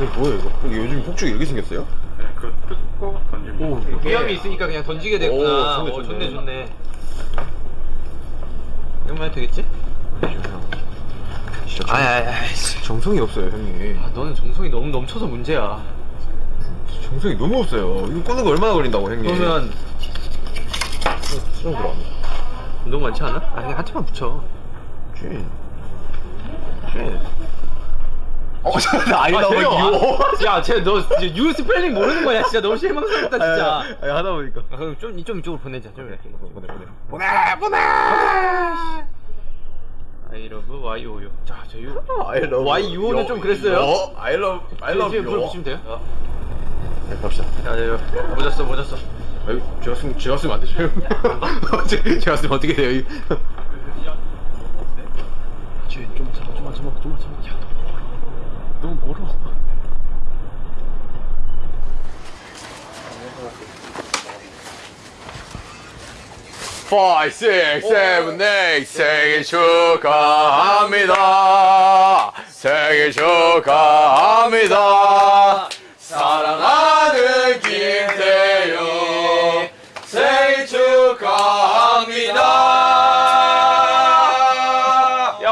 이거 뭐예요 이거? 이게 요즘 폭죽 이렇게 생겼어요? 네, 그거 뜯고 던지면 오, 위험이 있으니까 그냥 던지게 됐구나. 오, 좋네, 오, 좋네. 좋네, 좋네. 이러면 해도 되겠지? 진짜 아이, 아이, 아이. 정성이 없어요 형님 아, 너는 정성이 너무 넘쳐서 문제야. 정성이 너무 없어요 이거 꽂는 거 얼마나 걸린다고 형님 그러면 수정 들어갑니다 너무 많지 않아? 아, 그냥 하트만 붙여. 쥐 쥐. 어, 아, 나왜 쟤요. 이거 야, 쟤너 유 스펠링 모르는 거야. 진짜 너무 실망스럽다, 진짜. 아니, 하다 보니까 아, 그럼 좀 이쪽 이쪽으로 보내자. 좀 이렇게. 보내 보내 보내 보내. I love Y O U. 자, 저 유. I love Y U O는 좀 그랬어요. 요. I love I love you 불러주시면 돼요. 네, 갑시다 야, 야, 야, 모졌어, 모졌어. 아유, 제가 쓰면 제가 쓰면 안 되죠 제- 제가 쓰면 어떻게 돼요 좀만 참아, 좀만 참아, 좀만 참아. 멀어. Five, six, seven, eight 생일 축하합니다 생일 축하합니다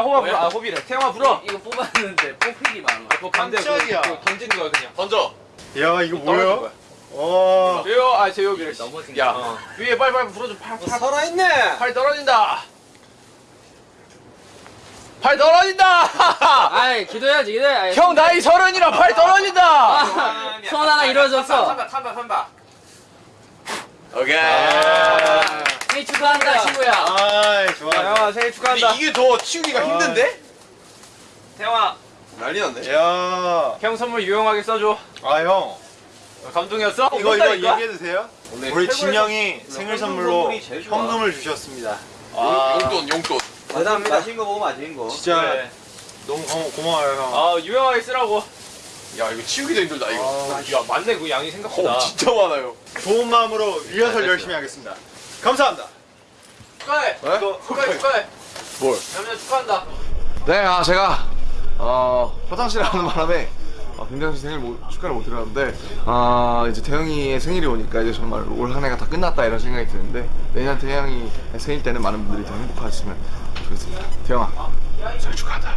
야, 호바 불어. 아, 호비래. 태영아 불어. 이거 뽑았는데 뽑히기 많아. 그거 반대. 깜짝이야. 그거 던지는 거야, 그냥. 던져 야 이거 뭐야? 거야. 와 제요, 아, 제요비래. 넘어진 야 어. 위에 빨리 빨리 불어줘. 팔, 팔, 살아 있네. 팔 떨어진다. 팔 떨어진다. 아이 기도해야지 기도해. 아이, 형 나이 서른이라 팔 떨어진다. 아, 소원 하나 이루어졌어. 삼바, 삼바, 삼바. 오케이 생일 축하한다 친구야. 아이 좋아 태영아 생일 축하한다. 이게 더 치우기가 힘든데? 태영아, 난리 났네 야아형 형 선물 유용하게 써줘. 감동이었어? 이거 이거? 얘기해도 돼요? 오늘 우리 진영이 생일 선물로. 현금을 주셨습니다 용- 용돈 용돈 대단합니다. 맛있는 거 먹으면 맛있는 거. 진짜 그래. 너무 고, 고마워요 형아 유용하게 쓰라고. 야 이거 치우기도 힘들다 이거 야 맞네 그 양이 생각보다. 어, 진짜 많아요 좋은 마음으로 리허설 열심히 하겠습니다 감사합니다 축하해. 네? 축하해 축하해. 뭘? 남자 축하한다. 네, 아 제가 어 화장실 가는 바람에 아, 씨 생일 못, 축하를 못 드렸는데 아 이제 태영이의 생일이 오니까 이제 정말 올 한 해가 다 끝났다 이런 생각이 드는데 내년 태영이 생일 때는 많은 분들이 더 행복하셨으면 좋겠습니다. 태영아 생일 축하한다.